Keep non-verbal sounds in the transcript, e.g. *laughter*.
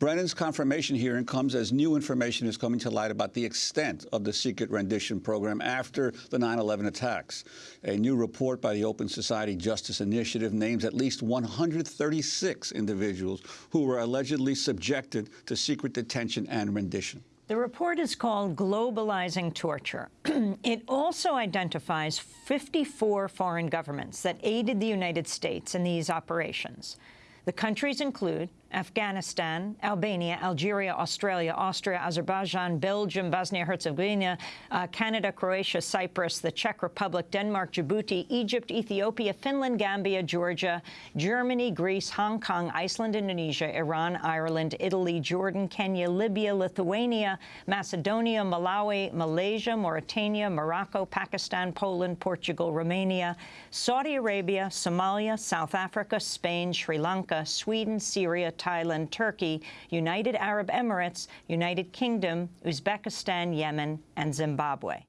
Brennan's confirmation hearing comes as new information is coming to light about the extent of the secret rendition program after the 9-11 attacks. A new report by the Open Society Justice Initiative names at least 136 individuals who were allegedly subjected to secret detention and rendition. The report is called Globalizing Torture. *clears throat* it also identifies 54 foreign governments that aided the United States in these operations. The countries include Afghanistan, Albania, Algeria, Australia, Austria, Azerbaijan, Belgium, Bosnia-Herzegovina, uh, Canada, Croatia, Cyprus, the Czech Republic, Denmark, Djibouti, Egypt, Ethiopia, Finland, Gambia, Georgia, Germany, Greece, Hong Kong, Iceland, Indonesia, Iran, Ireland, Italy, Jordan, Kenya, Libya, Lithuania, Macedonia, Malawi, Malaysia, Mauritania, Morocco, Pakistan, Poland, Portugal, Romania, Saudi Arabia, Somalia, South Africa, Spain, Sri Lanka, Sweden, Syria, Thailand, Turkey, United Arab Emirates, United Kingdom, Uzbekistan, Yemen, and Zimbabwe.